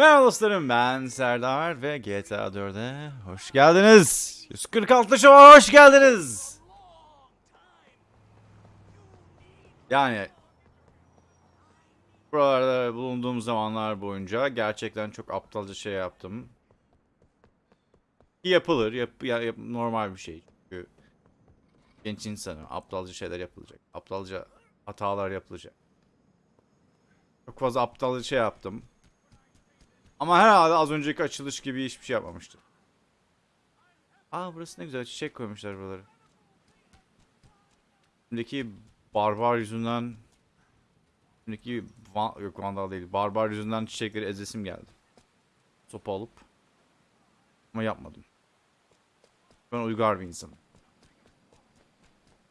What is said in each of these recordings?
Merhaba dostlarım ben Serdar ve GTA 4'e hoş geldiniz. 146 şova hoş geldiniz. Yani buralarda bulunduğum zamanlar boyunca gerçekten çok aptalca şey yaptım. Yapılır, yap, ya- yap- normal bir şey. Çünkü genç insanım, aptalca şeyler yapılacak. Aptalca hatalar yapılacak. Çok fazla aptalca şey yaptım. Ama herhalde az önceki açılış gibi hiçbir şey yapmamıştım. Aa burası ne güzel çiçek koymuşlar buraları. Şimdiki barbar yüzünden Şimdiki van, yok vandal değil barbar yüzünden çiçekleri ezesim geldi. Sopa alıp ama yapmadım. Ben uygar bir insanım.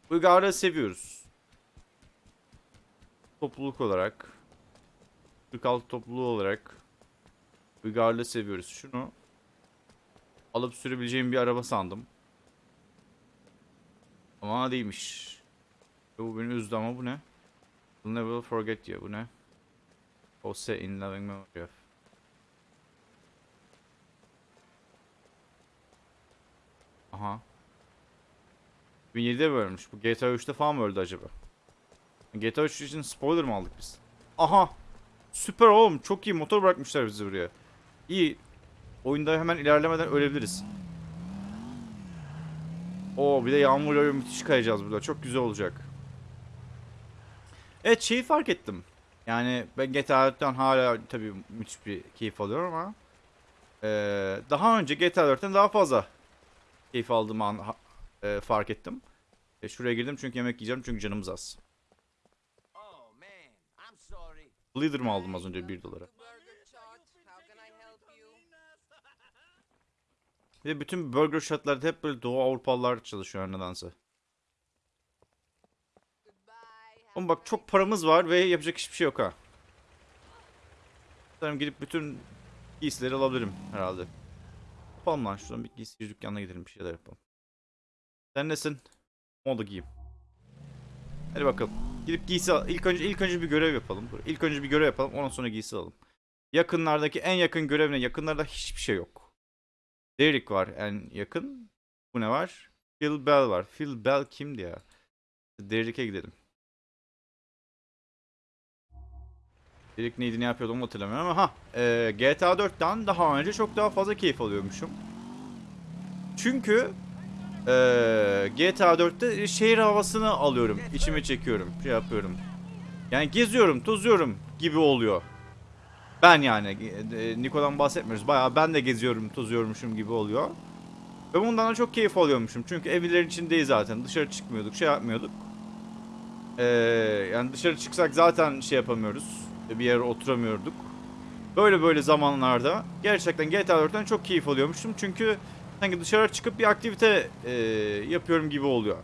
Uygarlığı seviyoruz. Topluluk olarak 46 topluluğu olarak Uygarlığı seviyoruz. Şunu alıp sürebileceğim bir araba sandım. Ama değilmiş. Bu beni üzdü ama bu ne? You'll never forget diyor. Bu ne? Jose in loving memory of. Aha. 2007'de bölmüş. Bu GTA 3'te falan mı öldü acaba? GTA 3 için spoiler mı aldık biz? Aha. Süper oğlum. Çok iyi motor bırakmışlar bizi buraya. İyi. Oyunda hemen ilerlemeden ölebiliriz. Oo bir de yağmur yağıyor müthiş kayacağız burada. Çok güzel olacak. Evet şeyi fark ettim. Yani ben GTA 4'ten hala tabii müthiş bir keyif alıyorum ama eee, daha önce GTA 4'ten daha fazla keyif aldığımı an, eee, fark ettim. E, şuraya girdim çünkü yemek yiyeceğim çünkü canımız az. Oh. Leader mı aldım az önce 1 dolara? Burger Shot, how can I help you? Bir bütün burger shotlarda hep böyle Doğu Avrupalılar çalışıyor nedense. Goodbye. have Oğlum a bak çok paramız var ve yapacak hiçbir şey yok ha. Sanırım gidip bütün giysileri alabilirim herhalde. Yapalım lan şuradan bir giysi dükkanına gidelim bir şeyler yapalım. Sen nesin? Moda giyeyim. Hadi bakalım. Gidip giysi al. İlk önce ilk önce bir görev yapalım. İlk önce bir görev yapalım. Ondan sonra giysi alalım. Yakınlardaki en yakın görev ne? Yakınlarda hiçbir şey yok. Derek var en yakın. Bu ne var? Phil Bell var. Phil Bell kimdi ya? Derek'e gidelim. Derek neydi ne yapıyordu onu hatırlamıyorum ama ha e, GTA 4'ten daha önce çok daha fazla keyif alıyormuşum. Çünkü e, GTA 4'te şehir havasını alıyorum. içime çekiyorum. Şey yapıyorum. Yani geziyorum, tozuyorum gibi oluyor. Ben yani e, Niko'dan bahsetmiyoruz. Bayağı ben de geziyorum, tozuyormuşum gibi oluyor. Ve bundan da çok keyif alıyormuşum. Çünkü evlerin içindeyiz zaten. Dışarı çıkmıyorduk, şey yapmıyorduk. Ee, yani dışarı çıksak zaten şey yapamıyoruz. Bir yere oturamıyorduk. Böyle böyle zamanlarda gerçekten GTA 4'ten çok keyif alıyormuşum. Çünkü sanki dışarı çıkıp bir aktivite e, yapıyorum gibi oluyor.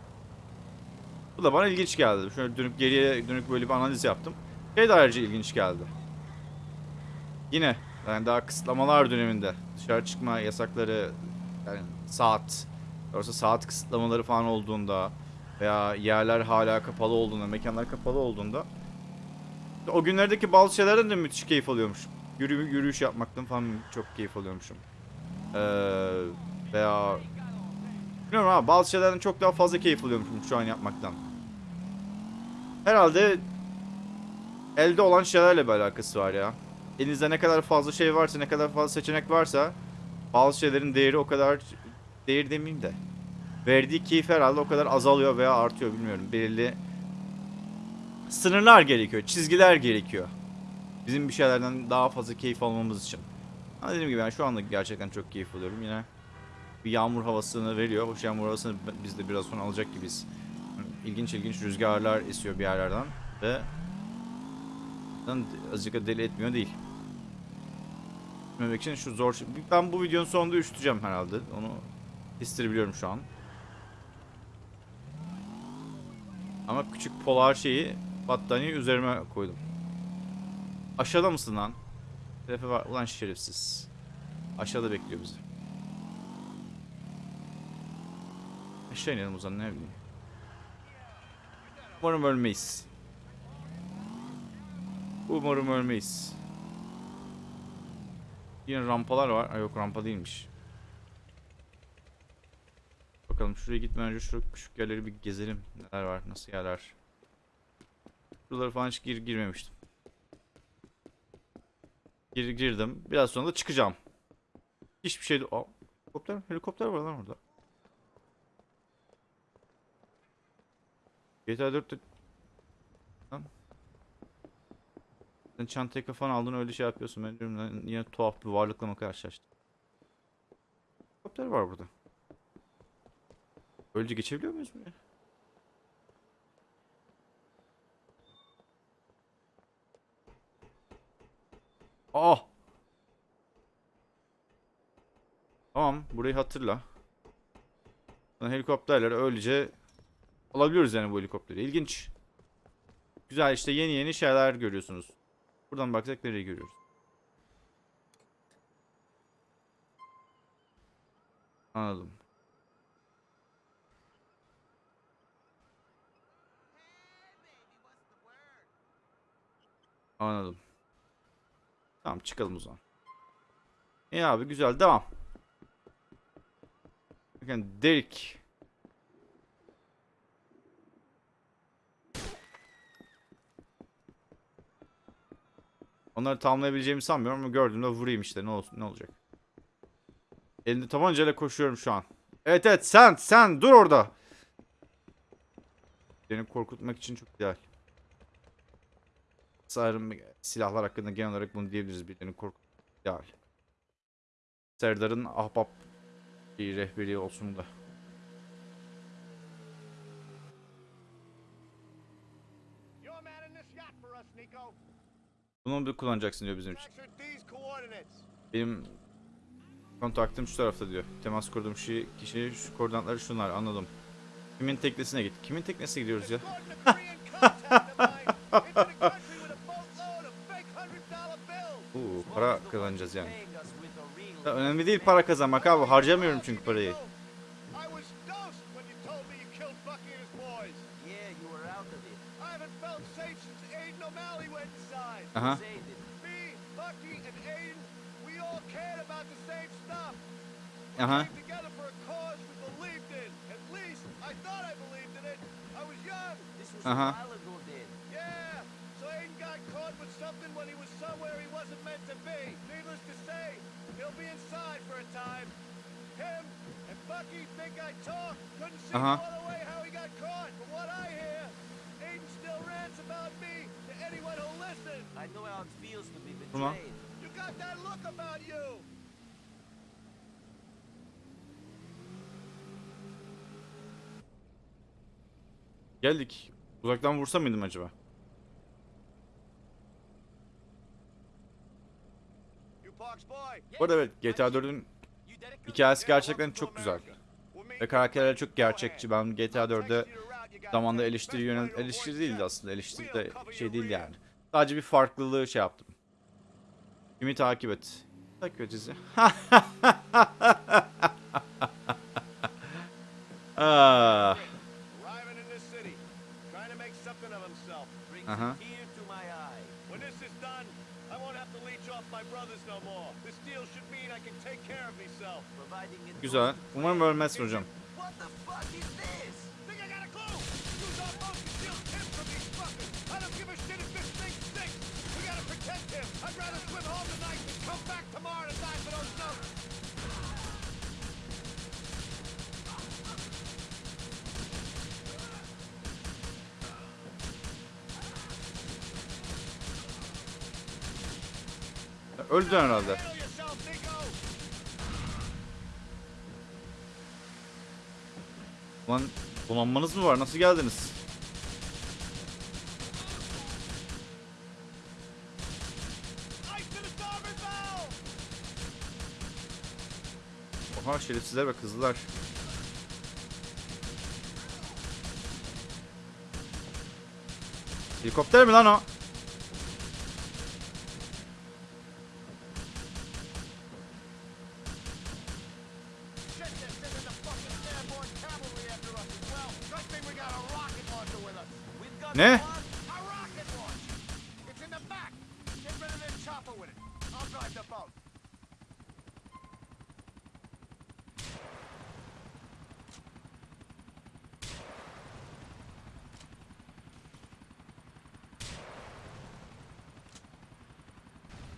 Bu da bana ilginç geldi. Şöyle dönüp geriye dönüp böyle bir analiz yaptım. Şey de ayrıca ilginç geldi. Yine yani daha kısıtlamalar döneminde dışarı çıkma yasakları yani saat doğrusu saat kısıtlamaları falan olduğunda veya yerler hala kapalı olduğunda, mekanlar kapalı olduğunda o günlerdeki bazı şeylerden de müthiş keyif alıyormuşum. Yürü, yürüyüş yapmaktan falan çok keyif alıyormuşum. Ee, veya bilmiyorum ama bazı şeylerden çok daha fazla keyif alıyormuşum şu an yapmaktan. Herhalde elde olan şeylerle bir alakası var ya. Elinizde ne kadar fazla şey varsa, ne kadar fazla seçenek varsa bazı şeylerin değeri o kadar değer demeyeyim de verdiği keyif herhalde o kadar azalıyor veya artıyor bilmiyorum. Belirli sınırlar gerekiyor, çizgiler gerekiyor. Bizim bir şeylerden daha fazla keyif almamız için. Ama dediğim gibi ben şu anda gerçekten çok keyif alıyorum yine. Bir yağmur havasını veriyor. Hoş yağmur havasını biz de biraz sonra alacak gibiyiz. İlginç ilginç rüzgarlar esiyor bir yerlerden ve azıcık da deli etmiyor değil. Bilmemek için şu zor şey- Ben bu videonun sonunda üşüteceğim herhalde. Onu hissedebiliyorum şu an. Ama küçük polar şeyi battaniye üzerime koydum. Aşağıda mısın lan? Telefe var. Ulan şerefsiz. Aşağıda bekliyor bizi. Aşağı inelim o zaman ne bileyim. Umarım ölmeyiz. Umarım ölmeyiz. Yine rampalar var. Ay yok rampa değilmiş. Bakalım şuraya gitmeden önce şu küçük yerleri bir gezelim. Neler var, nasıl yerler. Şuraları falan hiç gir girmemiştim. Gir girdim. Biraz sonra da çıkacağım. Hiçbir şey... Aa, helikopter, helikopter var lan orada. GTA 4'te... Lan. Sen çantayı kafana aldın öyle şey yapıyorsun. Ben diyorum yine tuhaf bir varlıkla mı karşılaştım? Helikopter var burada. Böylece geçebiliyor muyuz buraya? Ah! Tamam, burayı hatırla. Sonra helikopterleri öylece alabiliyoruz yani bu helikopteri. İlginç. Güzel işte yeni yeni şeyler görüyorsunuz. Buradan baksak nereyi görüyoruz? Anladım. Anladım. Tamam çıkalım o zaman. İyi abi güzel devam. Bakın Derek. Onları tamamlayabileceğimi sanmıyorum ama gördüğümde vurayım işte ne olsun ne olacak. Elinde tabancayla koşuyorum şu an. Evet evet sen sen dur orada. Beni korkutmak için çok ideal. Sanırım silahlar hakkında genel olarak bunu diyebiliriz. Birilerini korkutmak ideal. Serdar'ın ahbap bir rehberi olsun da. Bunu bir kullanacaksın diyor bizim için. Benim kontaktım şu tarafta diyor. Temas kurduğum kişi, kişi şu koordinatları şunlar anladım. Kimin teknesine git? Kimin teknesine gidiyoruz ya? Oo, para kazanacağız yani. Ya önemli değil para kazanmak abi. Harcamıyorum çünkü parayı. Was Uh-huh. a while ago then. Yeah, so Aiden got caught with something when he was somewhere he wasn't meant to be. Needless to say, he'll be inside for a time. Him and Bucky think I talk. Couldn't see Uh-huh. all the way how he got caught. What I hear, Aiden still rants about me to anyone who'll listen. I know how it feels to be Come on. betrayed. You got that look about you. Geldik. Uzaktan vursam mıydım acaba? Bu arada evet GTA 4'ün hikayesi gerçekten çok güzel. Ve karakterler çok gerçekçi. Ben GTA 4'de zamanda eleştiri yönel eleştiri değildi aslında. Eleştiri de şey değil yani. Sadece bir farklılığı şey yaptım. Kimi takip et. Takip edeceğiz ya. ah. Arriving in this city, trying to make something of himself. Brings a tear to my eye. When this is done, I won't have to leech off my brothers no more. This deal should mean I can take care of myself. Providing it Güzel. Umarım ölmezsin hocam. Öldün herhalde. Lan donanmanız mı var? Nasıl geldiniz? Şerefsizler ve kızlar. Helikopter mi lan o?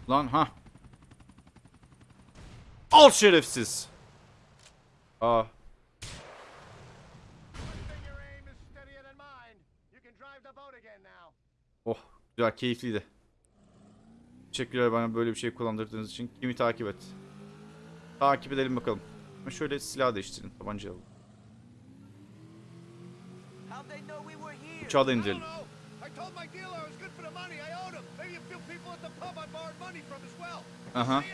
Lan ha. Al şerefsiz. Aa. Oh güzel keyifliydi. Teşekkürler bana böyle bir şey kullandırdığınız için. Kimi takip et. Takip edelim bakalım. Ama şöyle silah değiştirin. Tabanca alalım. Uçağı da indirelim. Told my dealer I was good for the money. I owed him. Maybe a few people at the pub I borrowed money from as well. Aha.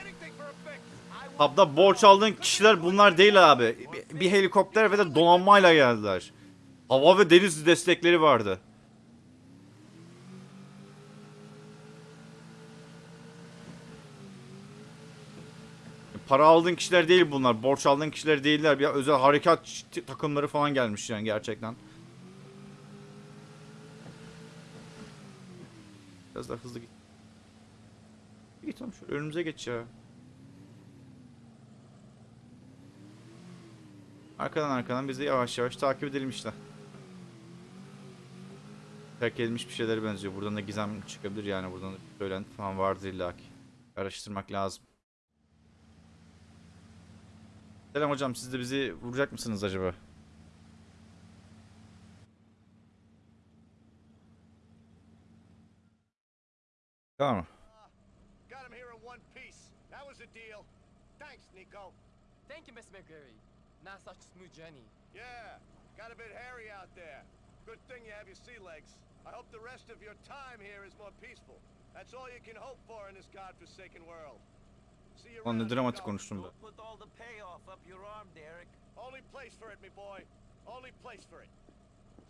Pub'da borç aldığın kişiler bunlar değil abi. Bir, bir helikopter ve de donanmayla geldiler. Hava ve deniz destekleri vardı. Para aldığın kişiler değil bunlar. Borç aldığın kişiler değiller. Bir özel harekat takımları falan gelmiş yani gerçekten. Biraz daha hızlı git. Git tamam şöyle önümüze geç ya. Arkadan arkadan bizi yavaş yavaş takip edelim işte. Terk edilmiş bir şeylere benziyor. Buradan da gizem çıkabilir yani. Buradan da bir söylenti falan vardır illaki. Araştırmak lazım. Selam hocam siz de bizi vuracak mısınız acaba? Tamam ah, mı? Got him here in one piece. That was a deal. Thanks, Nico. Thank you, Miss McGurry. Not such a smooth journey. Yeah, got a bit hairy out there. Good thing you have your sea legs. I hope the rest of your time here is more peaceful. That's all you can hope for in this godforsaken world. See you Lan ne around, dramatik konuştum be. Don't put all the payoff up your arm, Derek. Only place for it, me boy. Only place for it.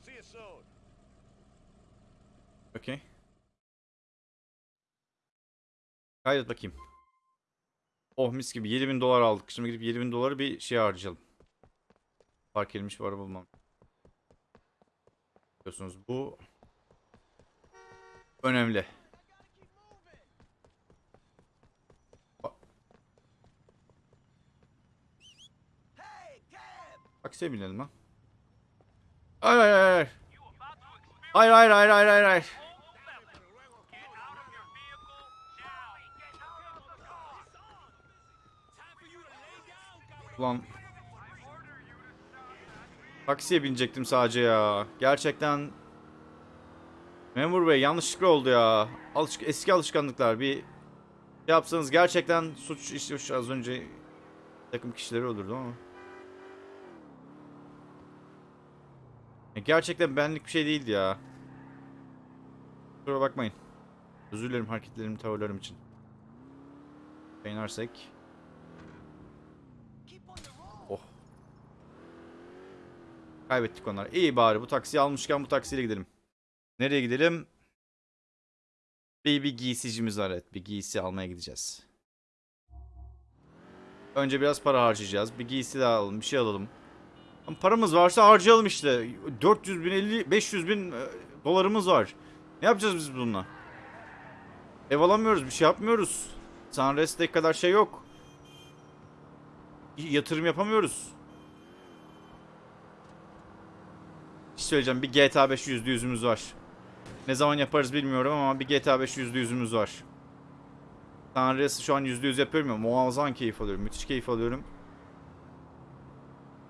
See you soon. Okey. Kaydet bakayım. Oh mis gibi 7000 dolar aldık. Şimdi gidip 7000 doları bir şey harcayalım. Park edilmiş bir araba bulmam. Biliyorsunuz bu önemli. Taksiye binelim lan. Hayır hayır hayır. Hayır hayır hayır hayır hayır hayır. Ulan. Taksiye binecektim sadece ya. Gerçekten. Memur bey yanlışlıkla oldu ya. Alışk eski alışkanlıklar bir şey yapsanız gerçekten suç işlemiş az önce takım kişileri öldürdüm ama. Ya gerçekten benlik bir şey değildi ya. Kusura bakmayın. Özür dilerim hareketlerim, tavırlarım için. Beğenirsek. Keep on the road. Oh. Kaybettik onları. İyi bari bu taksiyi almışken bu taksiyle gidelim. Nereye gidelim? Bir, bir giysicimiz var evet. Bir giysi almaya gideceğiz. Önce biraz para harcayacağız. Bir giysi daha alalım. Bir şey alalım. Ama paramız varsa harcayalım işte. 400 bin, 50, 500 bin e, dolarımız var. Ne yapacağız biz bununla? Ev alamıyoruz. Bir şey yapmıyoruz. Sunrest'teki kadar şey yok. Yatırım yapamıyoruz. Bir şey söyleyeceğim. Bir GTA 5 yüzde yüzümüz var. Ne zaman yaparız bilmiyorum ama bir GTA 5 yüzde yüzümüz var. Sunrest'i şu an yüzde yüz yapıyorum ya. Muazzam keyif alıyorum. Müthiş keyif alıyorum.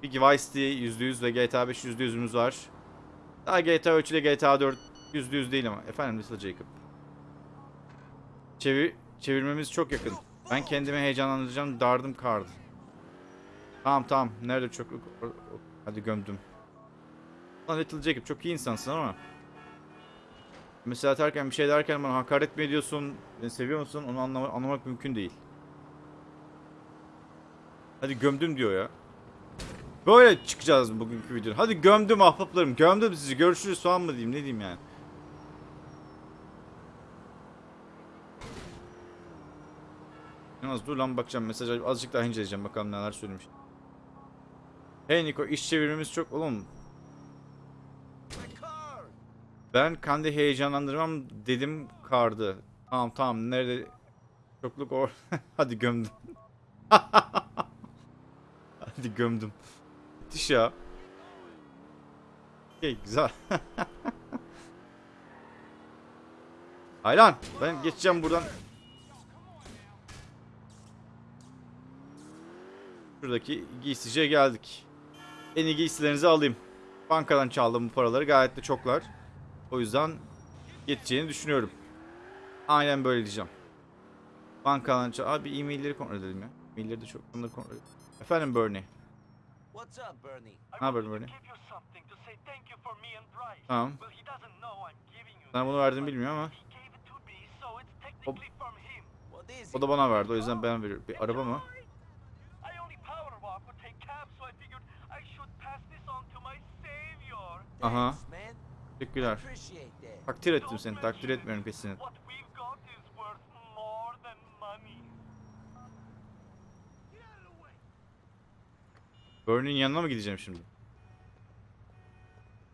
Bir Vice City %100 ve GTA 5 %100'ümüz var. Daha GTA 3 ile GTA 4 %100 değil ama. Efendim Little Jacob. Çevir, çevirmemiz çok yakın. Ben kendimi heyecanlandıracağım. Dardım kardı. Tamam tamam. Nerede çok... Hadi gömdüm. Lan Little Jacob çok iyi insansın ama. Mesela atarken bir şey derken bana hakaret mi ediyorsun? Beni seviyor musun? Onu anlama- anlamak mümkün değil. Hadi gömdüm diyor ya. Böyle çıkacağız bugünkü videoda. Hadi gömdüm ahbaplarım. Gömdüm sizi. Görüşürüz falan mı diyeyim? Ne diyeyim yani? Yalnız dur lan bakacağım. Mesaj azıcık daha inceleyeceğim. Bakalım neler söylemiş. Hey Niko iş çevirmemiz çok... Oğlum! Ben kendi heyecanlandırmam dedim kardı. Tamam tamam nerede çokluk or hadi gömdüm. hadi gömdüm. Müthiş ya. Okay, güzel. Haylan ben geçeceğim buradan. Şuradaki giysiciye geldik. En iyi giysilerinizi alayım. Bankadan çaldım bu paraları gayet de çoklar. O yüzden yeteceğini düşünüyorum. Aynen böyle diyeceğim. Bankadan çal... Abi e-mailleri kontrol edelim ya. E-mailleri de çok... Bunları kontrol edelim. Efendim Bernie. What's up, Bernie? Ne haber Bernie? give you something to say thank you for me and Bryce. Tamam. Sana bunu verdim bilmiyor ama. O it? da bana verdi. O yüzden ben veriyorum. Bir araba mı? Aha. Teşekkürler. Takdir ettim seni. Takdir etmiyorum kesinlikle. Bernie'nin yanına mı gideceğim şimdi?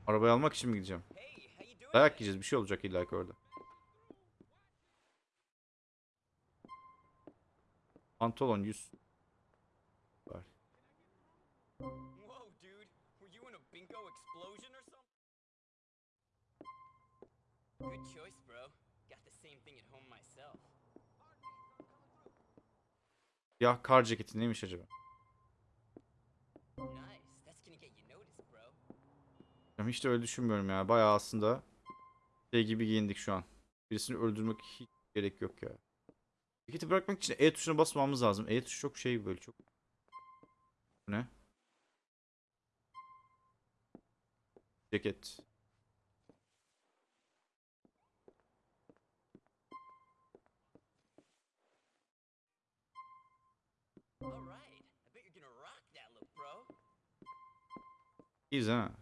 Arabayı almak için mi gideceğim? Dayak yiyeceğiz. Bir şey olacak illa ki orada. Pantolon 100. Var. Good choice, bro. Got the same thing at home myself. Ya kar ceketi neymiş acaba? Nice. That's gonna get you noticed, bro. Ben hiç de öyle düşünmüyorum ya. Bayağı aslında şey gibi giyindik şu an. Birisini öldürmek hiç gerek yok ya. Ceketi bırakmak için E tuşuna basmamız lazım. E tuşu çok şey böyle çok. Bu ne? Ceket. İyiyiz ha.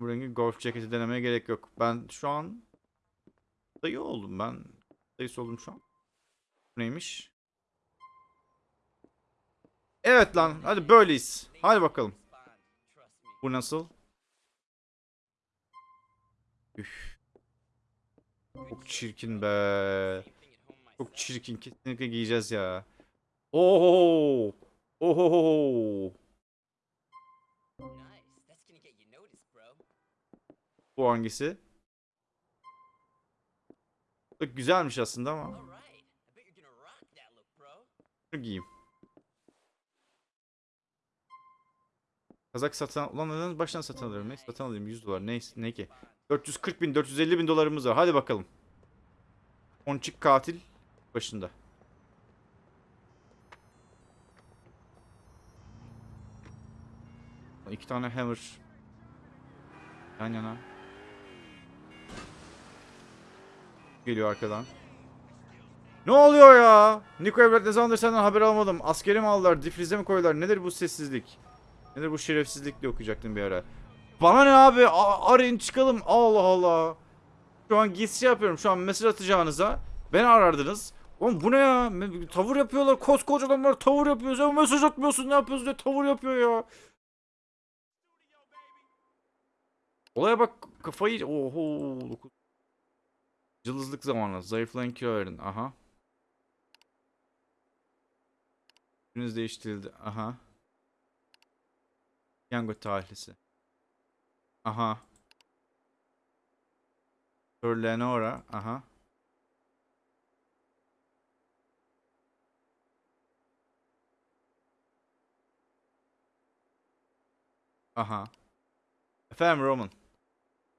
Bu rengi golf ceketi denemeye gerek yok. Ben şu an dayı oldum ben. Dayısı oldum şu an. Bu neymiş? Evet lan hadi böyleyiz. Hadi bakalım. Bu nasıl? Üf. Çok çirkin be. Çok çirkin. Kesinlikle giyeceğiz ya. Oho. Oho. Nice. That's gonna get you noticed, bro. Bu hangisi? Bak güzelmiş aslında ama. All right. I bet you're gonna rock that look, bro. Şunu giyeyim. Kazak satın ulan neden baştan satın alıyorum? Neyse satın alayım 100 dolar. Neyse ne ki? 440 bin 450 bin dolarımız var. Hadi bakalım. Ponçik katil başında. İki tane hammer. Yan yana. Geliyor arkadan. Ne oluyor ya? Niko Evlat ne zamandır senden haber almadım. Askeri mi aldılar? Difrize mi koydular? Nedir bu sessizlik? Nedir bu şerefsizlik diye okuyacaktım bir ara. Bana ne abi? A- arayın çıkalım. Allah Allah. Şu an gizli yapıyorum. Şu an mesaj atacağınıza. Beni arardınız. Oğlum bu ne ya? Tavır yapıyorlar. Koskoca adamlar tavır yapıyor. Sen mesaj atmıyorsun. Ne yapıyorsun diye tavır yapıyor ya. Olaya bak kafayı... Oho. Cılızlık zamanı. Zayıflayan kilo verin. Aha. Gününüz değiştirildi. Aha. Yango tarihlisi. Aha. Sir Leonora. Aha. Aha. Efendim Roman.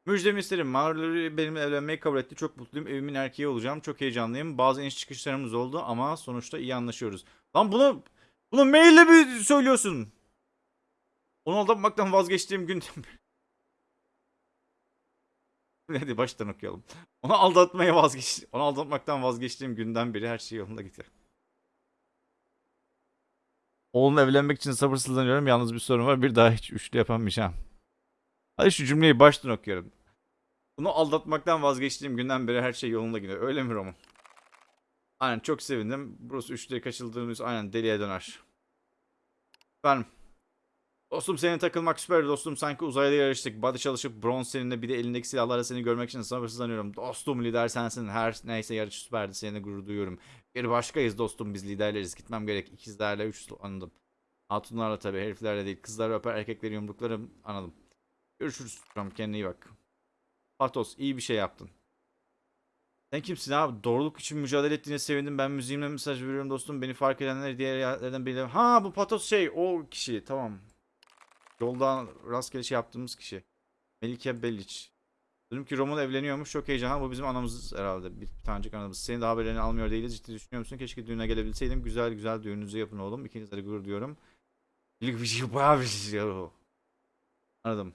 Müjdemi isterim. Marjorie benimle evlenmeyi kabul etti. Çok mutluyum. Evimin erkeği olacağım. Çok heyecanlıyım. Bazı iniş çıkışlarımız oldu ama sonuçta iyi anlaşıyoruz. Lan bunu bunu maille mi söylüyorsun? Onu aldatmaktan vazgeçtiğim gün... Hadi baştan okuyalım. Onu aldatmaya vazgeç... Onu aldatmaktan vazgeçtiğim günden beri her şey yolunda gitti. Oğlumla evlenmek için sabırsızlanıyorum. Yalnız bir sorun var. Bir daha hiç üçlü yapamayacağım. Hadi şu cümleyi baştan okuyorum. Bunu aldatmaktan vazgeçtiğim günden beri her şey yolunda gidiyor. Öyle mi Roman? Aynen çok sevindim. Burası üçlüye kaçıldığımız aynen deliye döner. Efendim. Dostum senin takılmak süper dostum. Sanki uzayda yarıştık. Body çalışıp bronz seninle bir de elindeki silahlarla seni görmek için sabırsızlanıyorum. Dostum lider sensin. Her neyse yarış süperdi. Seninle gurur duyuyorum. Bir başkayız dostum biz liderleriz. Gitmem gerek. İkizlerle üç anladım. Hatunlarla tabii heriflerle değil. Kızları öper erkekleri yumruklarım anladım. Görüşürüz. Tamam kendine iyi bak. Patos iyi bir şey yaptın. Sen kimsin abi? Doğruluk için mücadele ettiğine sevindim. Ben müziğimle mesaj veriyorum dostum. Beni fark edenler diğer yerlerden biri. Ha bu patos şey o kişi. Tamam. Yoldan rastgele şey yaptığımız kişi. Melike Beliç. Dedim ki Roman evleniyormuş. Çok heyecanlı. Bu bizim anamız herhalde. Bir, bir tanecik anamız. Senin de haberlerini almıyor değiliz. Ciddi düşünüyor musun? Keşke düğüne gelebilseydim. Güzel güzel düğününüzü yapın oğlum. İkinizle de gurur diyorum. Şey. Anladım.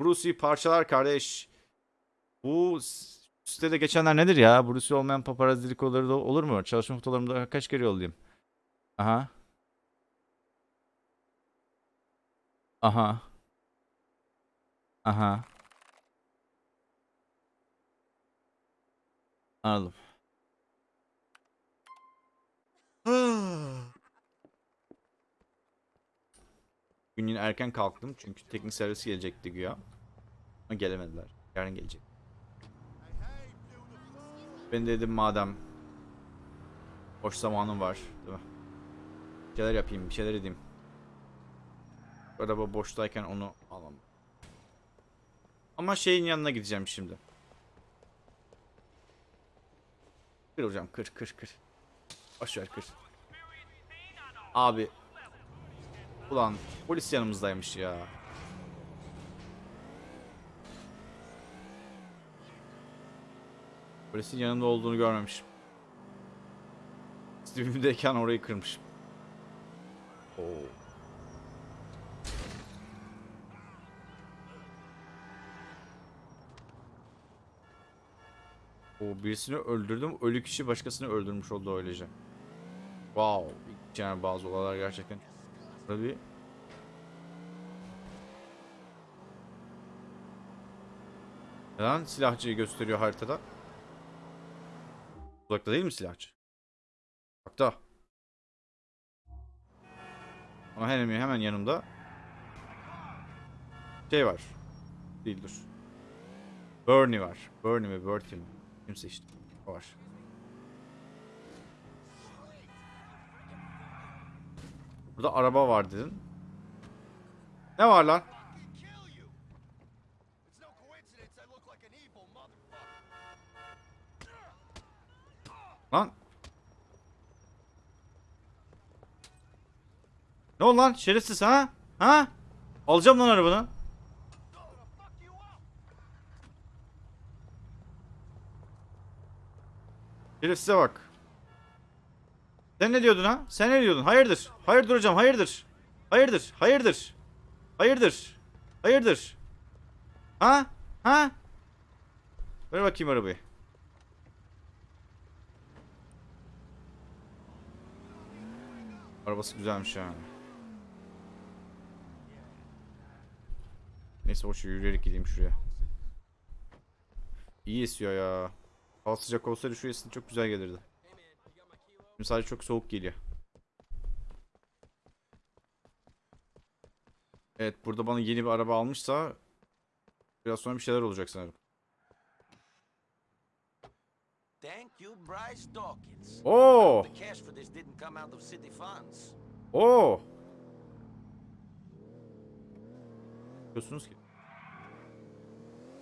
Bruce'yi parçalar kardeş. Bu sitede geçenler nedir ya? Bruce olmayan paparazzi dedikoduları da olur mu? Çalışma fotoğraflarımda kaç kere yollayayım? Aha. Aha. Aha. Anladım. Gün yine erken kalktım çünkü teknik servis gelecekti güya. Ama gelemediler. Yarın gelecek. Ben de dedim madem boş zamanım var, değil mi? Bir şeyler yapayım, bir şeyler edeyim. Araba boştayken onu alamam. Ama şeyin yanına gideceğim şimdi. Kır hocam, kır, kır, kır. Boş ver, kır. Abi. Ulan polis yanımızdaymış ya. Polisin yanımda olduğunu görmemişim. Dibimdeyken orayı kırmışım. Oo. O birisini öldürdüm. Ölü kişi başkasını öldürmüş oldu öylece. Wow. Yani bazı olaylar gerçekten. Bir Neden silahçıyı gösteriyor haritada? Uzakta değil mi silahçı? Uzakta. Ama hemen hemen yanımda şey var. Değil dur. Bernie var. Bernie mi Bertie mi? Kimse işte. O var. Burada araba var dedin. Ne var lan? Lan. Ne oldu lan şerefsiz ha? Ha? Alacağım lan arabanı. Şerefsize bak. Sen ne diyordun ha? Sen ne diyordun? Hayırdır? Hayırdır hocam hayırdır? Hayırdır? Hayırdır? Hayırdır? Hayırdır? Ha? Ha? Ver bakayım arabayı. Arabası güzelmiş yani. Neyse boş yürüyerek gideyim şuraya. İyi esiyor ya. Hava sıcak olsaydı şu esin çok güzel gelirdi. Şimdi sadece çok soğuk geliyor. Evet burada bana yeni bir araba almışsa biraz sonra bir şeyler olacak sanırım. Thank you, Bryce Dawkins. Oo! The cash for this didn't come out of city funds. Oo! Diyorsunuz ki.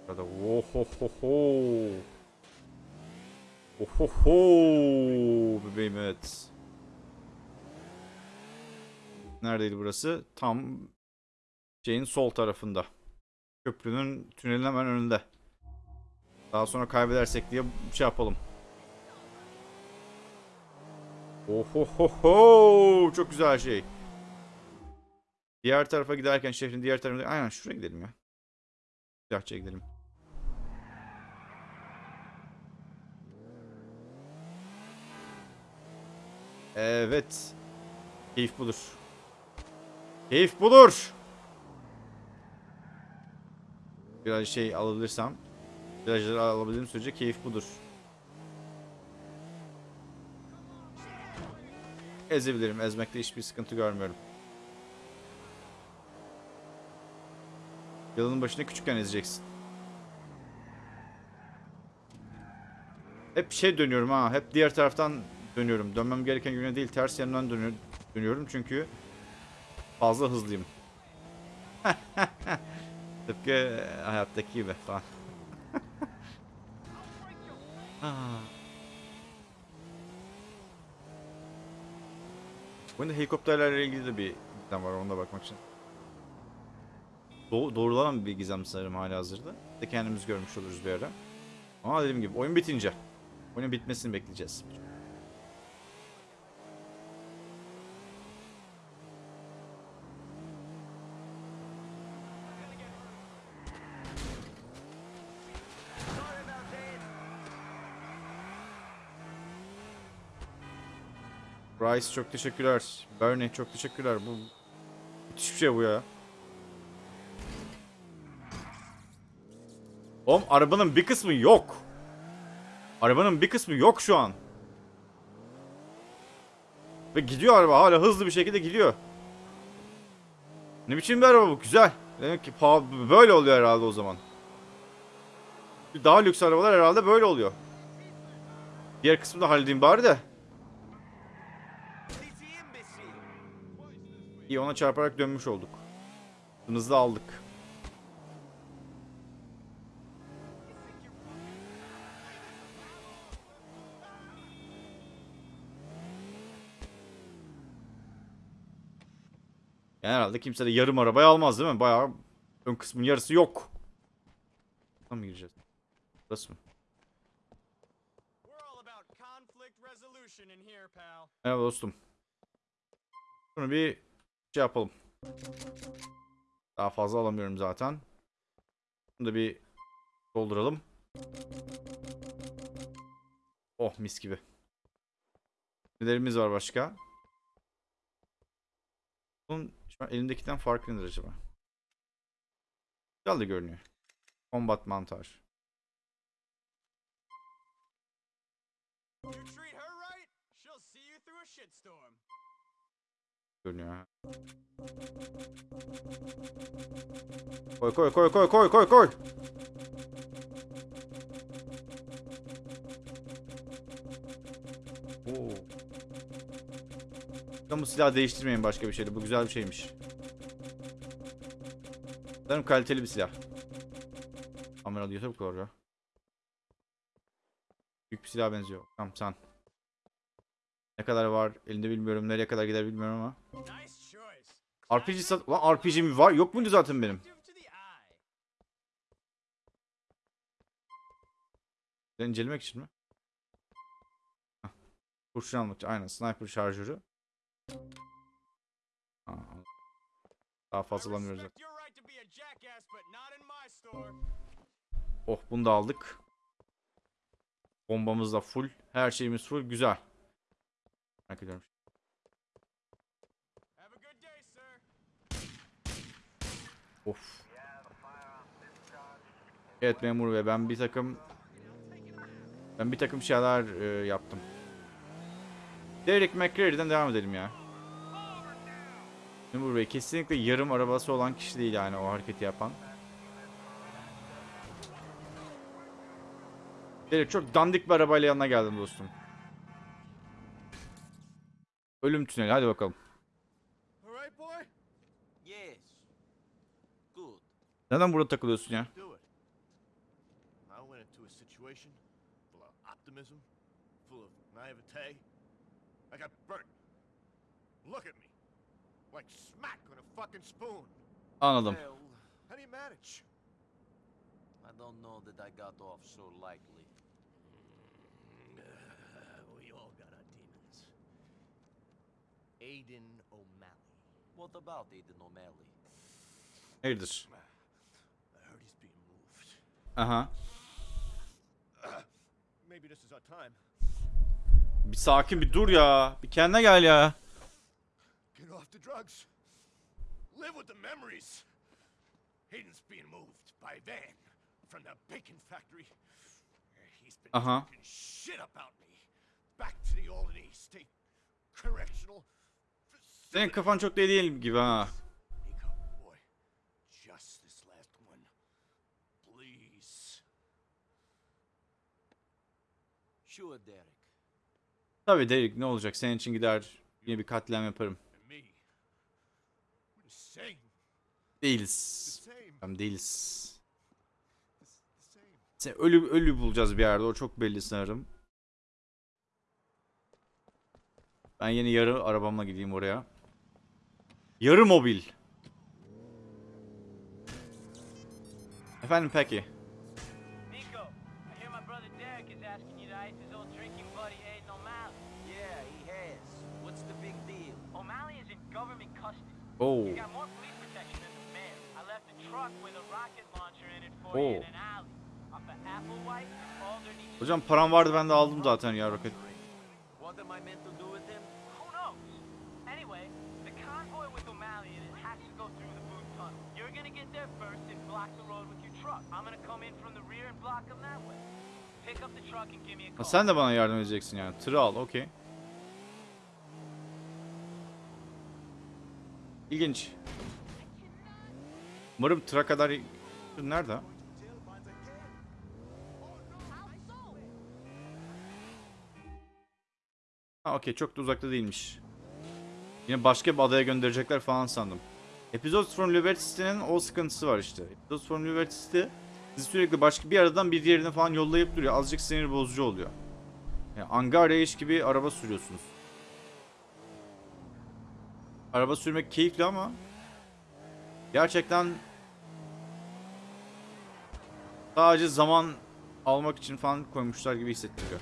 Ya da ohohoho. Ohoho bebeğim evet. Neredeydi burası? Tam şeyin sol tarafında. Köprünün tünelin hemen önünde. Daha sonra kaybedersek diye şey yapalım. Ohohoho çok güzel şey. Diğer tarafa giderken şehrin diğer tarafına aynen şuraya gidelim ya. Silahçıya gidelim. Evet. Keyif budur. Keyif budur. Biraz şey alabilirsem. Virajları alabildiğim sürece keyif budur. Ezebilirim. Ezmekte hiçbir sıkıntı görmüyorum. Yılın başında küçükken ezeceksin. Hep şey dönüyorum ha. Hep diğer taraftan dönüyorum. Dönmem gereken yöne değil ters yanından dönüyorum, çünkü fazla hızlıyım. Tıpkı hayattaki gibi falan. Ha. Oyunda helikopterlerle ilgili de bir gizem var ona bakmak için. Do doğrulanan bir gizem sanırım hala hazırda. De kendimiz görmüş oluruz bir ara. Ama dediğim gibi oyun bitince. Oyunun bitmesini bekleyeceğiz. Bryce çok teşekkürler. Bernie çok teşekkürler. Bu müthiş bir şey bu ya. Oğlum arabanın bir kısmı yok. Arabanın bir kısmı yok şu an. Ve gidiyor araba hala hızlı bir şekilde gidiyor. Ne biçim bir araba bu? Güzel. Demek ki böyle oluyor herhalde o zaman. Daha lüks arabalar herhalde böyle oluyor. Diğer kısmını da halledeyim bari de. City imbecile. İyi ona çarparak dönmüş olduk. Hızlı aldık. Yani herhalde kimse de yarım arabayı almaz değil mi? Bayağı ön kısmın yarısı yok. Buradan mı gireceğiz? Burası mı? Merhaba dostum. Şunu bir şey yapalım. Daha fazla alamıyorum zaten. Bunu da bir dolduralım. Oh mis gibi. Nelerimiz var başka? Bunun şu an elimdekinden farkı nedir acaba? Güzel de görünüyor. Combat mantar. Görünüyor. Koy koy koy koy koy koy koy. Oo. Bu silahı değiştirmeyin başka bir şeydi. Bu güzel bir şeymiş. Sanırım kaliteli bir silah. Kamera diyor tabii doğru. Büyük bir silah benziyor. Tamam sen. Ne kadar var elinde bilmiyorum. Nereye kadar gider bilmiyorum ama. Nice. RPG sat... Lan RPG mi var? Yok muydu zaten benim? Ben için mi? Hah. Kurşun almak için. Aynen. Sniper şarjörü. Aa, daha fazla alamıyoruz. store. Oh bunu da aldık. Bombamız da full. Her şeyimiz full. Güzel. Merak ediyorum. Have a good day, sir. Of. Evet memur bey ben bir takım ben bir takım şeyler e, yaptım. Derek McCreary'den devam edelim ya. Memur bey kesinlikle yarım arabası olan kişi değil yani o hareketi yapan. Derek çok dandik bir arabayla yanına geldim dostum. Ölüm tüneli hadi bakalım. All right, boy? Yes. Good. Neden burada takılıyorsun ya? Do it. I went into a situation full of optimism, full of naivete. I got burnt. Look at me. Like smack on a fucking spoon. Anladım. I don't know that I got off so lightly. we all got our demons. Aiden O'Malley. What about Aiden O'Malley? Hayırdır? I heard he's being moved. Aha. Maybe this is our time. Bir sakin bir dur ya. Bir kendine gel ya. Get off the drugs. Live with the memories. Hayden's being moved by van from the bacon factory. He's been Uh-huh. talking shit about me. Back to the Albany State Correctional Senin kafan çok değil gibi ha. Nico, boy, just this last one. Please. Sure, Derek. Tabii Derek ne olacak senin için gider yine bir katliam yaparım. Değiliz. Tamam değiliz. Sen ölü ölü bulacağız bir yerde. O çok belli sanırım. Ben yeni yarı arabamla gideyim oraya. Yarı mobil. Efendim peki. And Alderney. Hocam param vardı ben de aldım zaten ya roket. What am I meant to do with him? Who knows? Anyway, the convoy with O'Malley in it has to go through the boot tunnel. You're gonna get there first and block the road with your truck. I'm gonna come in from the rear and block them that way. Pick up the truck and give me a Ha, call. sen de bana yardım edeceksin yani. Tırı al okey. İlginç. Umarım tıra kadar... Nerede? Ha okey çok da uzakta değilmiş. Yine başka bir adaya gönderecekler falan sandım. Episodes from Liberty City'nin o sıkıntısı var işte. Episodes from Liberty City sizi sürekli başka bir aradan bir diğerine falan yollayıp duruyor. Azıcık sinir bozucu oluyor. Yani Angarya iş gibi araba sürüyorsunuz. Araba sürmek keyifli ama gerçekten sadece zaman almak için falan koymuşlar gibi hissettiriyor.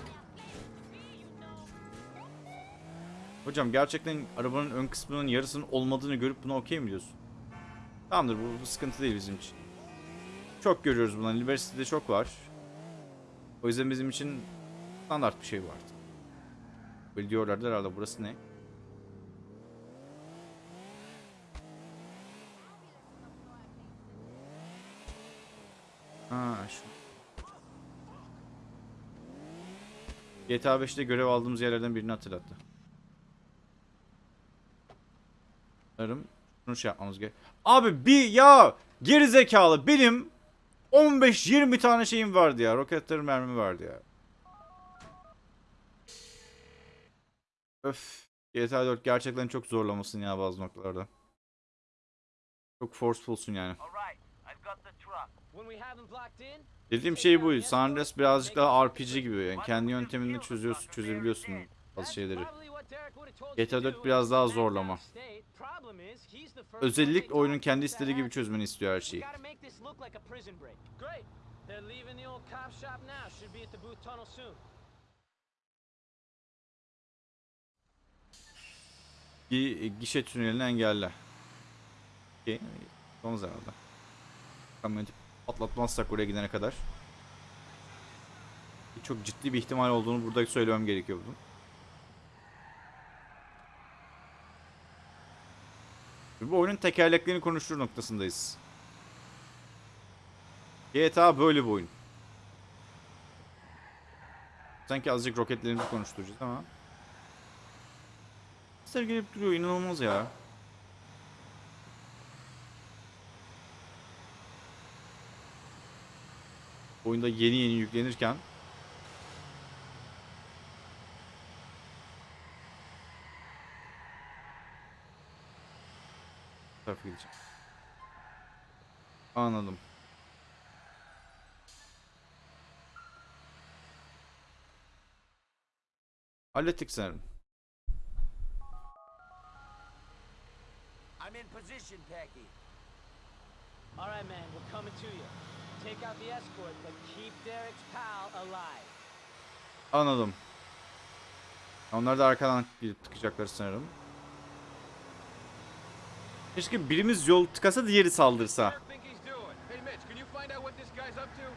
Hocam gerçekten arabanın ön kısmının yarısının olmadığını görüp buna okey mi diyorsun? Tamamdır bu, bu sıkıntı değil bizim için. Çok görüyoruz bunları. Liberty'de çok var. O yüzden bizim için standart bir şey vardı. Böyle diyorlardı herhalde burası ne? Ha şu. GTA 5'te görev aldığımız yerlerden birini hatırlattı. Sanırım şunu şey yapmamız gerek. Abi bir ya geri zekalı benim 15-20 tane şeyim vardı ya. Roketlerin mermi vardı ya. Öf. GTA 4 gerçekten çok zorlamasın ya bazı noktalarda. Çok forcefulsun yani. Alright, Dediğim şey bu. Sunrise birazcık daha RPG gibi. Yani kendi yönteminde çözüyorsun, çözebiliyorsun bazı şeyleri. GTA 4 biraz daha zorlama. Özellik oyunun kendi istediği gibi çözmeni istiyor her şeyi. Gişe tünelini engelle. Okey. Son herhalde. Kamyoneti patlatmazsak oraya gidene kadar. Çok ciddi bir ihtimal olduğunu burada söylemem gerekiyor bunun. Bu oyunun tekerleklerini konuştur noktasındayız. GTA böyle bir oyun. Sanki azıcık roketlerimizi konuşturacağız ama. Sesler gelip duruyor inanılmaz ya. Oyunda yeni yeni yüklenirken tarafa gideceğim. Anladım. Hallettik sanırım. I'm in position, Packy. All right, man. We're coming to you. Take out the escort, but keep Derek's pal alive. Anladım. Onlar da arkadan gidip tıkacaklar sanırım. Keşke birimiz yol tıkasa diğeri saldırsa. What do you think he's doing? Hey, Mitch, can you find out what this guy's up to?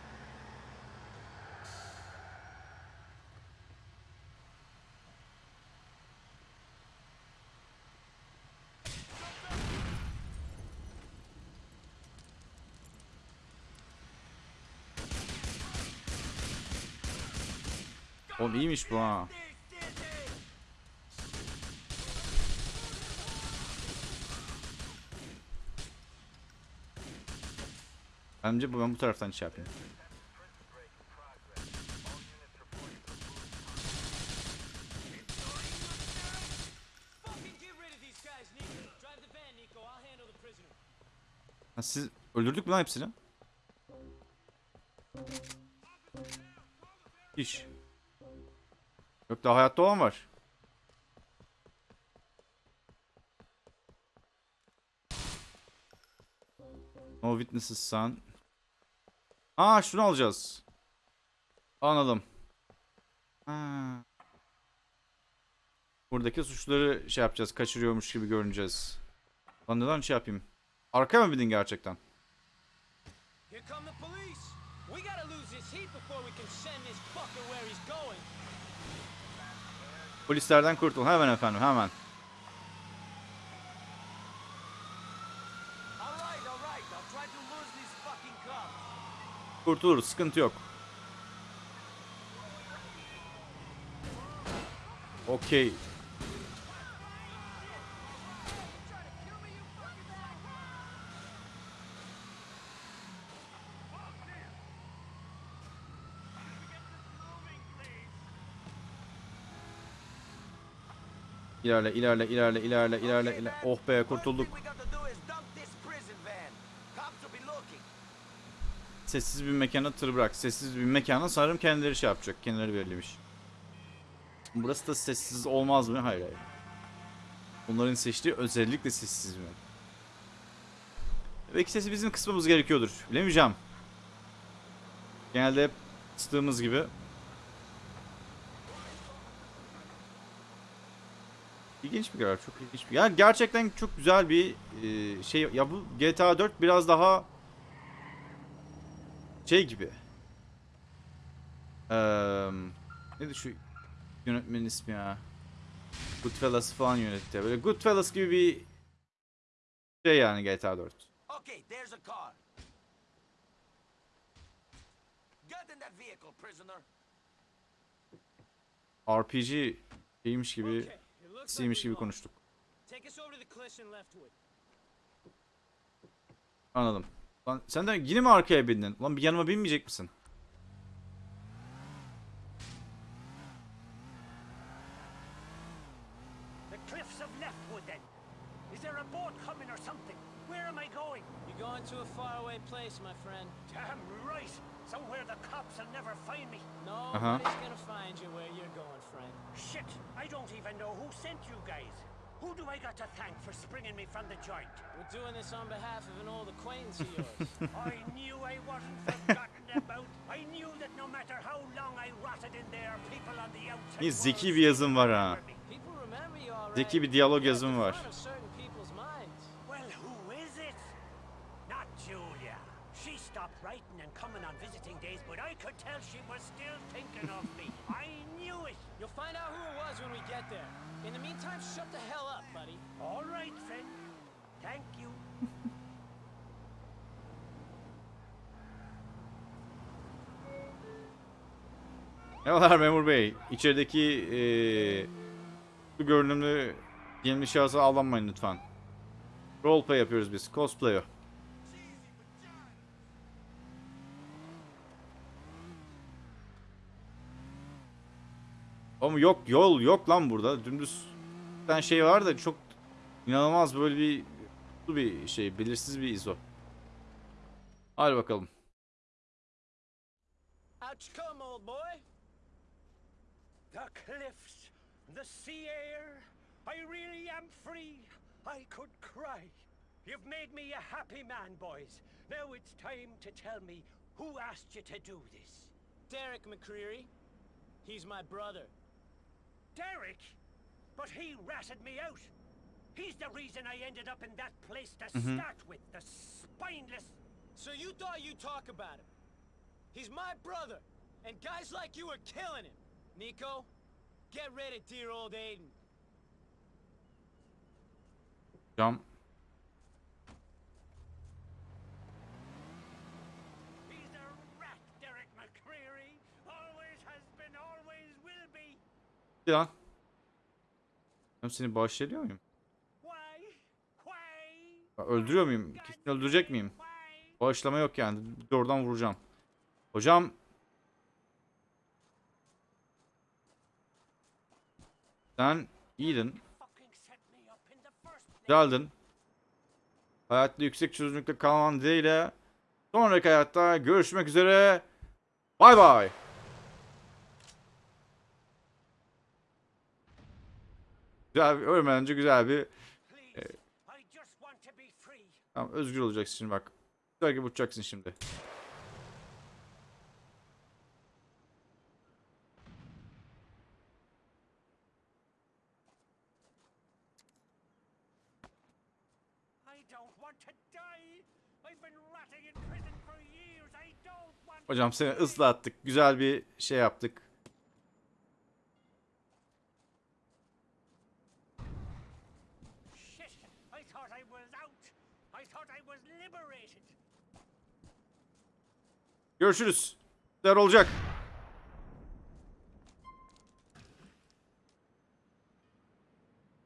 Oğlum iyiymiş bu ha. Bence bu ben bu taraftan şey yapayım. Ha, siz öldürdük mü lan hepsini? İş. Yok daha hayatta olan var. No witnesses son. Aa şunu alacağız. Anladım. Ha. Buradaki suçları şey yapacağız. Kaçırıyormuş gibi görüneceğiz. Lan neden şey yapayım? Arkaya mı bindin gerçekten? Here come the police. We gotta lose this heat before we can send this fucker where he's going. Polislerden kurtul. Hemen efendim hemen. Kurtuluruz. Sıkıntı yok. Okey. İlerle, ilerle, ilerle, ilerle, ilerle, ilerle. Oh be, kurtulduk. Sessiz bir mekana tır bırak. Sessiz bir mekana sanırım kendileri şey yapacak. Kendileri belirlemiş. Burası da sessiz olmaz mı? Hayır hayır. Onların seçtiği özellikle sessiz mi? Belki sesi bizim kısmımız gerekiyordur. Bilemeyeceğim. Genelde hep gibi. İlginç bir karar. Çok ilginç bir. Yani gerçekten çok güzel bir e, şey. Ya bu GTA 4 biraz daha şey gibi. Eee neydi şu yönetmenin ismi ya? Goodfellas falan yönetti. Böyle Goodfellas gibi bir şey yani GTA 4. Okay, there's a car. Get in that vehicle, prisoner. RPG şeymiş gibi, Okay, siymiş gibi konuştuk. Anladım. Lan sen de yine mi arkaya bindin? Lan bir yanıma binmeyecek misin? The cliffs of Leftwood, then. Is there a boat coming or something? Where am I going? You're going to a faraway place, my friend. Damn right. Somewhere the cops will never find me. Nobody's gonna find you where you're going, friend. Shit, I don't even know who sent you guys. Who do I got to thank for springing me from the joint? We're doing this on behalf of an old acquaintance of yours. I knew I wasn't forgotten about. I knew that no matter how long I rotted in there, people on the outside zeki bir yazım var ha. Zeki bir diyalog yazımı var. Could tell she was still thinking of me. I knew it. You'll find out who it was when we get there. In the meantime, shut the hell up, buddy. All right, friend. Thank you. Merhabalar memur bey. İçerideki eee bu görünümlü gizemli şahsı avlanmayın lütfen. Roleplay yapıyoruz biz. Cosplay o. Ama yok yol yok lan burada. Dümdüz bir tane şey var da çok inanılmaz böyle bir bir şey belirsiz bir izo. Hadi bakalım. Out you come, old boy. The cliffs, the sea air. I really am free. I could cry. You've made me a happy man, boys. Now it's time to tell me who asked you to do this. Derek McCreary. He's my brother. Derek? But he ratted me out. He's the reason I ended up in that place to mm-hmm. start with. The spineless. So you thought you'd talk about him. He's my brother, and guys like you are killing him. Nico, get rid of dear old Aiden. Cam lan. Ben seni bağışlıyor muyum? Ya Öldürüyor muyum? Kesin öldürecek miyim? Bağışlama yok yani. Doğrudan vuracağım. Hocam. Sen iyiydin. Güzeldin. Hayatta yüksek çözünürlükte kalman dileğiyle. Sonraki hayatta görüşmek üzere. Bay bay. Güzel bir, ölmeden önce güzel bir free. Tamam özgür olacaksın şimdi bak. Güzel gibi uçacaksın şimdi. Hocam seni ıslattık. Güzel bir şey yaptık. Shit! I thought I was out. I thought I was liberated. Görüşürüz. Güzel olacak.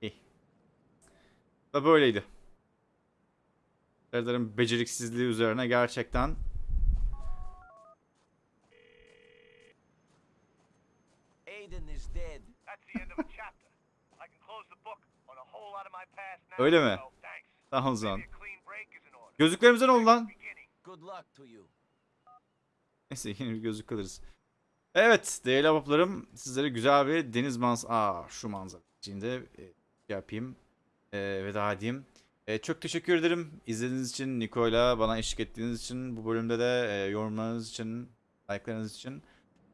İyi. Da böyleydi. Serdar'ın beceriksizliği üzerine gerçekten Aiden is dead. That's the end of a chapter. I can close the book on a whole lot of my past now. Öyle mi? thanks. Tamam o zaman. Gözlüklerimize ne oldu lan? Beginning. Good luck to you. Neyse yine bir gözlük alırız. Evet değerli abaplarım sizlere güzel bir deniz mans... Aa şu manzara içinde e, yapayım. E, veda edeyim. E, çok teşekkür ederim izlediğiniz için, Niko'yla bana eşlik ettiğiniz için, bu bölümde de e, yorumlarınız için, like'larınız için.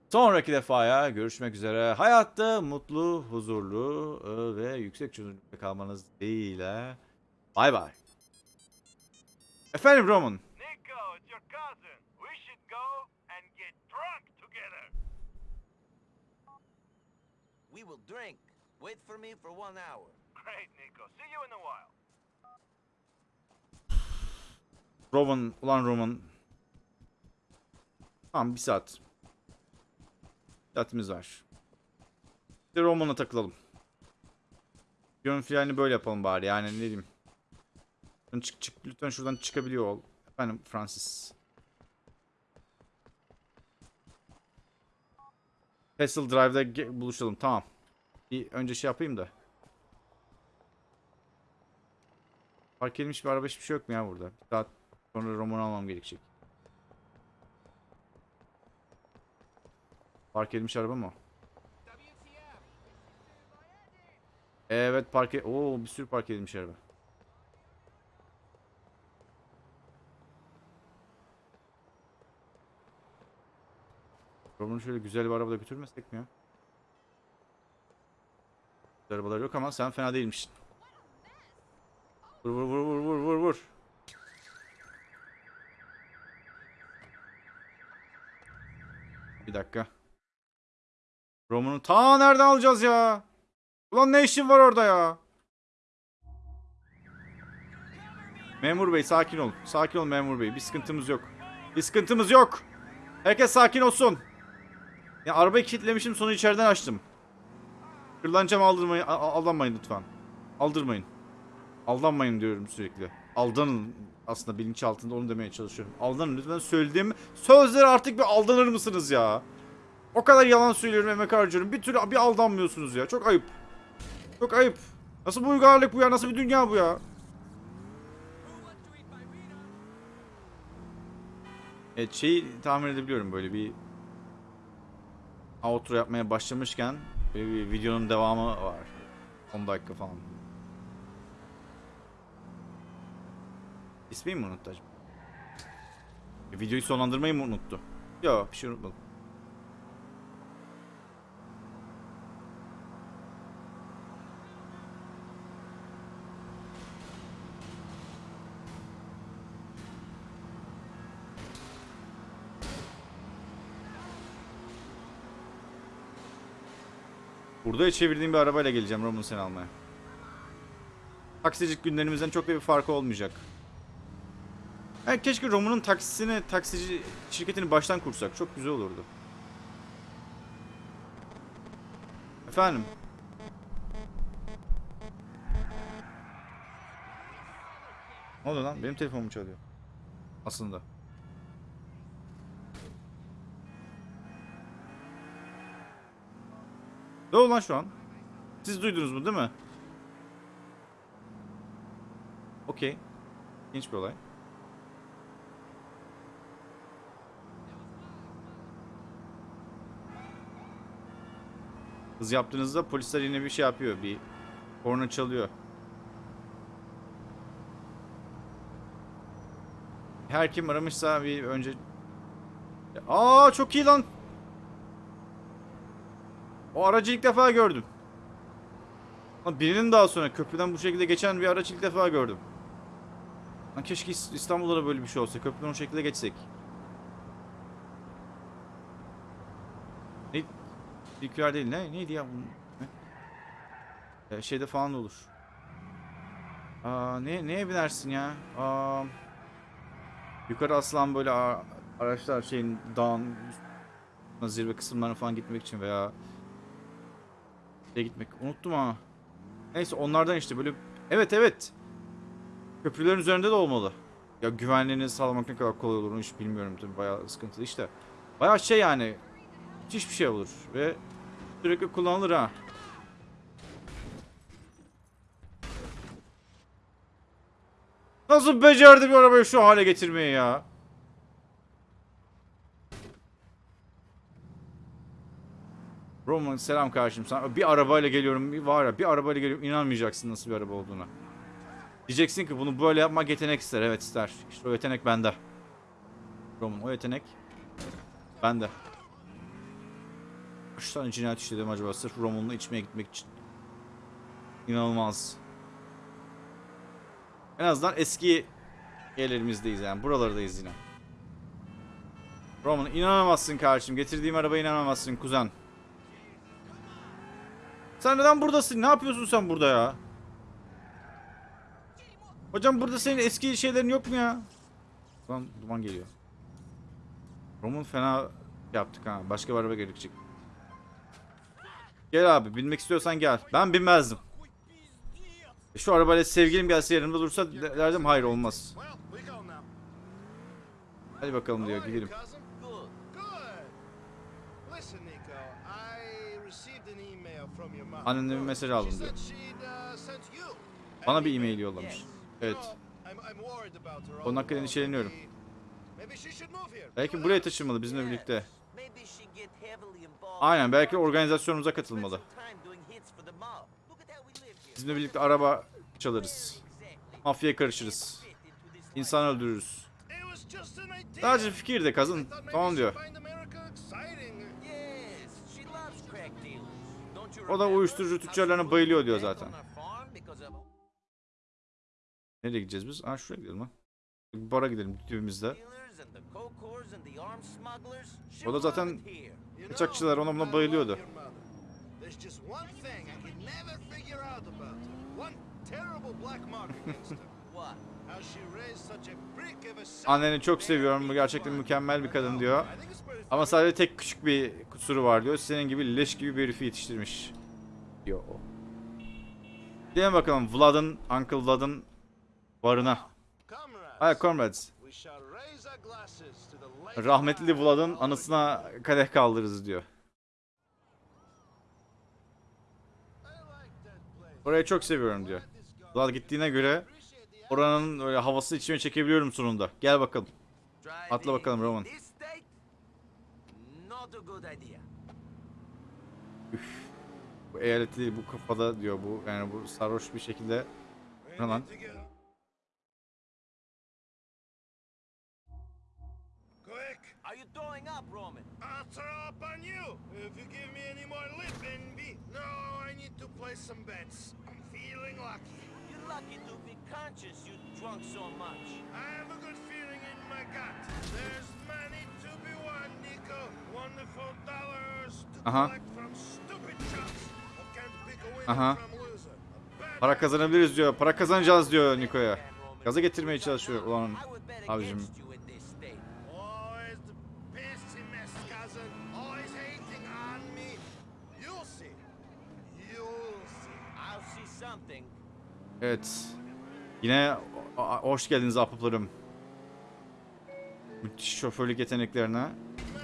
Sonraki defaya görüşmek üzere. Hayatta mutlu, huzurlu e, ve yüksek çözünürlükte kalmanız dileğiyle. Bay bay. Efendim Roman. Nico, it's your cousin. We should go together. We will drink. Wait for me for one hour. Great, Nico. See you in a while. Roman, ulan Roman. Tamam bir saat. Bir saatimiz var. Bir de Roman'a takılalım. Yön finalini böyle yapalım bari yani ne diyeyim. Lütfen çık çık lütfen şuradan çıkabiliyor ol. Efendim Francis. Castle Drive'da buluşalım tamam. Bir önce şey yapayım da. Park edilmiş bir araba hiçbir şey yok mu ya burada? Bir saat sonra roman almam gerekecek. Park edilmiş araba mı? Evet park e- Oo bir sürü park edilmiş araba. Roman'ı şöyle güzel bir arabada götürmesek mi ya? Güzel Arabalar yok ama sen fena değilmişsin. Vur vur vur vur vur vur vur. Bir dakika. Roman'ı ta nereden alacağız ya? Ulan ne işin var orada ya? Memur bey sakin ol. Sakin ol memur bey. Bir sıkıntımız yok. Bir sıkıntımız yok. Herkes sakin olsun. Ya arabayı kilitlemişim sonra içeriden açtım. Kırlanacağım aldırmayın. Aldanmayın lütfen. Aldırmayın. Aldanmayın diyorum sürekli. Aldanın aslında bilinç altında onu demeye çalışıyorum. Aldanın lütfen söylediğim sözleri artık bir aldanır mısınız ya? O kadar yalan söylüyorum emek harcıyorum. Bir türlü bir aldanmıyorsunuz ya. Çok ayıp. Çok ayıp. Nasıl bir uygarlık bu ya? Nasıl bir dünya bu ya? Evet şeyi tahmin edebiliyorum böyle bir outro yapmaya başlamışken bir videonun devamı var. 10 dakika falan. İsmini mi unuttu acaba? E, videoyu sonlandırmayı mı unuttu? Yok bir şey unutmadım. Burada çevirdiğim bir arabayla geleceğim Roman seni almaya. Taksicilik günlerimizden çok da bir farkı olmayacak. Yani keşke Roman'ın taksisini, taksici şirketini baştan kursak. Çok güzel olurdu. Efendim? Ne oluyor lan? Benim telefonum çalıyor. Aslında. Ne oldu lan şu an? Siz duydunuz mu değil mi? Okey. İlginç bir olay. Hız yaptığınızda polisler yine bir şey yapıyor. Bir Korna çalıyor. Her kim aramışsa bir önce... Aa çok iyi lan. O aracı ilk defa gördüm. Birinin daha sonra köprüden bu şekilde geçen bir araç ilk defa gördüm. Lan keşke İs- İstanbul'da da böyle bir şey olsa. Köprüden o şekilde geçsek. Ne? Nükleer değil ne? Neydi ya? Ne? Ee, şeyde falan olur. Aa, ne, neye binersin ya? Aa, yukarı asılan böyle araçlar şeyin dağın zirve kısımlarına falan gitmek için veya şeye gitmek. Unuttum ha. Neyse onlardan işte böyle evet evet. Köprülerin üzerinde de olmalı. Ya güvenliğini sağlamak ne kadar kolay olur hiç bilmiyorum tabii bayağı sıkıntılı işte. Bayağı şey yani müthiş bir şey olur ve sürekli kullanılır ha. Nasıl becerdi bir arabayı şu hale getirmeyi ya? Roman selam kardeşim sana. Bir arabayla geliyorum bir var ya bir arabayla geliyorum inanmayacaksın nasıl bir araba olduğuna. Diyeceksin ki bunu böyle yapmak yetenek ister. Evet ister. İşte o yetenek bende. Roman o yetenek bende. Kaç tane cinayet işledim acaba sırf Roman'la içmeye gitmek için. İnanılmaz. En azından eski yerlerimizdeyiz yani. Buralardayız yine. Roman inanamazsın kardeşim. Getirdiğim arabaya inanamazsın kuzen. Sen neden buradasın? Ne yapıyorsun sen burada ya? Hocam burada senin eski şeylerin yok mu ya? Lan duman geliyor. Roman fena yaptık ha. Başka bir araba gerekecek. Gel abi binmek istiyorsan gel. Ben binmezdim. E Şu arabayla sevgilim gelse yanımda dursa de- derdim hayır olmaz. Hadi bakalım diyor gidelim. cousin? Good. Good. Listen, Nico, I received an email Annenden bir mesaj aldım diyor. Bana an bir email. yollamış. Evet. Onun hakkında endişeleniyorum. Belki buraya taşınmalı bizimle birlikte. Aynen belki organizasyonumuza katılmalı. Bizimle birlikte araba çalarız. Mafyaya karışırız. İnsan öldürürüz. Sadece fikir de kazın. Tamam diyor. O da uyuşturucu tüccarlarına bayılıyor diyor zaten. Nereye gideceğiz biz? Aa şuraya gidelim. Bir bara gidelim dibimizde. O da zaten Kaçakçılar ona buna bayılıyordu. Anneni çok seviyorum. Bu gerçekten mükemmel bir kadın diyor. Ama sadece tek küçük bir kusuru var diyor. Senin gibi leş gibi bir herifi yetiştirmiş. Diyor o. Gidelim bakalım Vlad'ın, Uncle Vlad'ın barına. Comrades, Hay comrades. Rahmetli Vlad'ın anısına kadeh kaldırırız diyor. Orayı çok seviyorum diyor. Vlad gittiğine göre oranın öyle havası içime çekebiliyorum sonunda. Gel bakalım. Atla bakalım Roman. This state? Not a good idea. Bu eyaleti bu kafada diyor bu yani bu sarhoş bir şekilde. Ne lan? Are you throwing up, Roman? I'll throw up on you if you give me any more lip and be. No, I need to play some bets. I'm feeling lucky. You're lucky to be conscious you drunk so much. I have a good feeling in my gut. There's money Aha. Aha. Para kazanabiliriz diyor. Para kazanacağız diyor Niko'ya. Gaza getirmeye çalışıyor ulan abicim. Evet. Yine hoş geldiniz ahbaplarım. Müthiş şoförlük yeteneklerine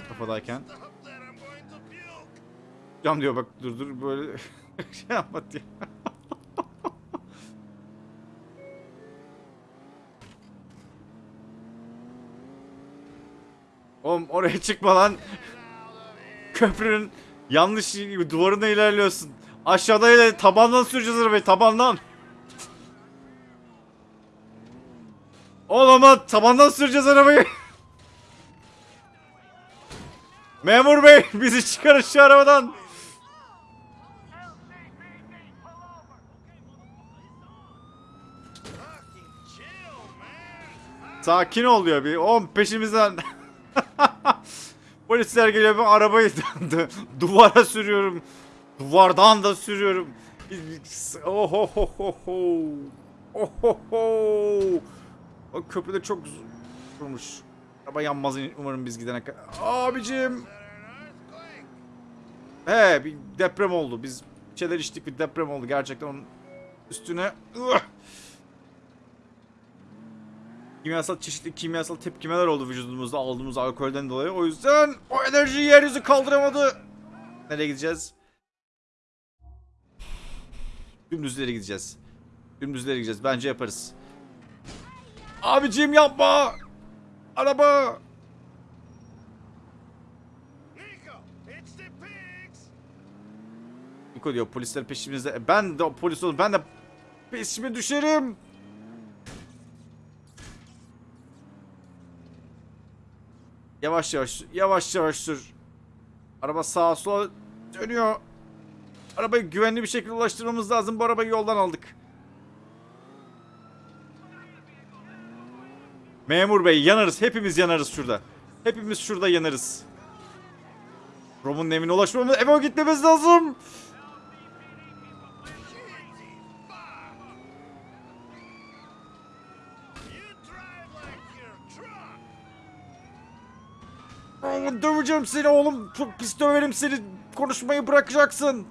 kafadayken. Cam diyor bak dur dur böyle şey yapma diyor. Oğlum oraya çıkma lan. Köprünün yanlış duvarına ilerliyorsun. Aşağıda ile tabandan süreceğiz arabayı tabandan. Oğlum lan tabandan süreceğiz arabayı. Memur bey bizi çıkarın şu arabadan. Sakin ol diyor bir. Oğlum peşimizden. Polisler geliyor ben arabayı duvara sürüyorum. Duvardan da sürüyorum. Ohohoho. Ohoho. O köprüde çok durmuş. Araba yanmaz umarım biz gidene kadar. Abicim. He bir deprem oldu. Biz şeyler içtik bir deprem oldu. Gerçekten onun üstüne. Kimyasal çeşitli kimyasal tepkimeler oldu vücudumuzda aldığımız alkolden dolayı. O yüzden o enerji yeryüzü kaldıramadı. Nereye gideceğiz? Dümdüzlere gideceğiz. Dümdüzlere gideceğiz. Bence yaparız. Abicim yapma. Araba. Nico, it's the pigs! Niko diyor polisler peşimizde. E, Ben de polis olur. Ben de peşime düşerim. Yavaş yavaş yavaş yavaş sür. Araba sağa sola dönüyor. Arabayı güvenli bir şekilde ulaştırmamız lazım. Bu arabayı yoldan aldık. Memur bey yanarız. Hepimiz yanarız şurada. Hepimiz şurada yanarız. Rom'un evine ulaşmamız, eve gitmemiz lazım. Döveceğim seni oğlum. Çok pis döverim seni. Konuşmayı bırakacaksın.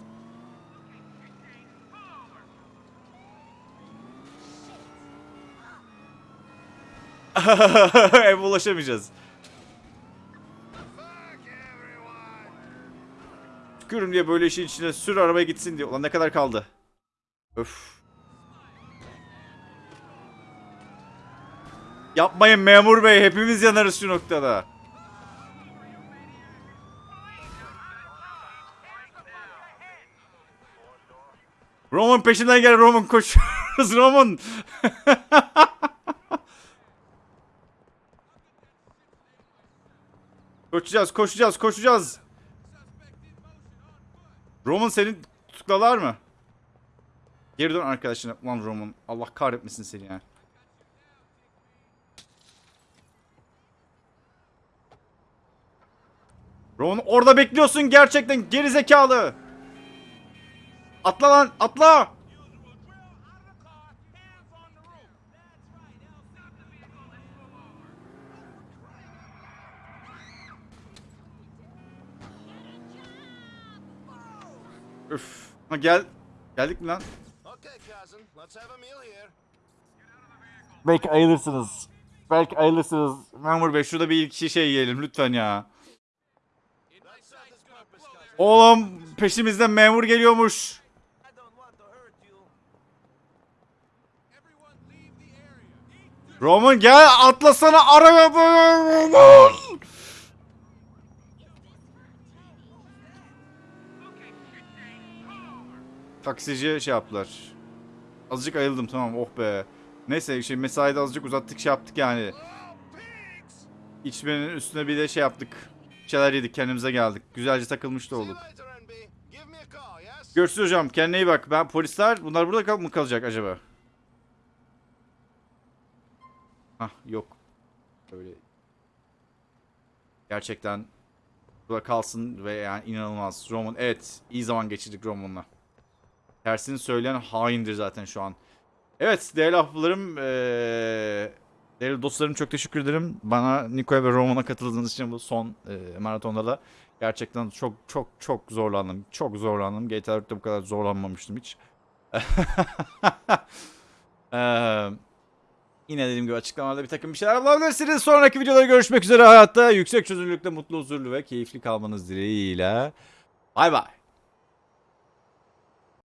Eve ulaşamayacağız. Tükürüm diye böyle işin içine sür arabaya gitsin diye. Ulan ne kadar kaldı? Öf. Yapmayın memur bey. Hepimiz yanarız şu noktada. Roman peşinden gel Roman koşuyoruz Roman. koşacağız koşacağız koşacağız. Roman seni tutuklalar mı? Geri dön arkadaşına. Ulan Roman Allah kahretmesin seni ya. Roman orada bekliyorsun gerçekten geri zekalı. Atla lan atla. Üf. Ha gel. Geldik mi lan? Okay, cousin, let's have a meal here. Belki ayılırsınız. Belki ayılırsınız. Memur bey şurada bir iki şey yiyelim lütfen ya. Oğlum peşimizden memur geliyormuş. Roman gel atlasana araya Roman. Taksici şey yaptılar. Azıcık ayıldım tamam oh be. Neyse şey mesaide azıcık uzattık şey yaptık yani. İçmenin üstüne bir de şey yaptık. Şeyler yedik kendimize geldik. Güzelce takılmış da olduk. Görüşürüz hocam kendine iyi bak. Ben polisler bunlar burada kal mı kalacak acaba? Hah yok. Böyle gerçekten burada kalsın ve yani inanılmaz. Roman evet iyi zaman geçirdik Roman'la. Tersini söyleyen haindir zaten şu an. Evet değerli hafılarım eee değerli dostlarım çok teşekkür ederim. Bana Niko'ya ve Roman'a katıldığınız için bu son eee, maratonda da gerçekten çok çok çok zorlandım. Çok zorlandım. GTA 4'te bu kadar zorlanmamıştım hiç. Eee Yine dediğim gibi açıklamalarda bir takım bir şeyler bulabilirsiniz. Sonraki videoda görüşmek üzere hayatta. Yüksek çözünürlükte mutlu, huzurlu ve keyifli kalmanız dileğiyle. Bay bay.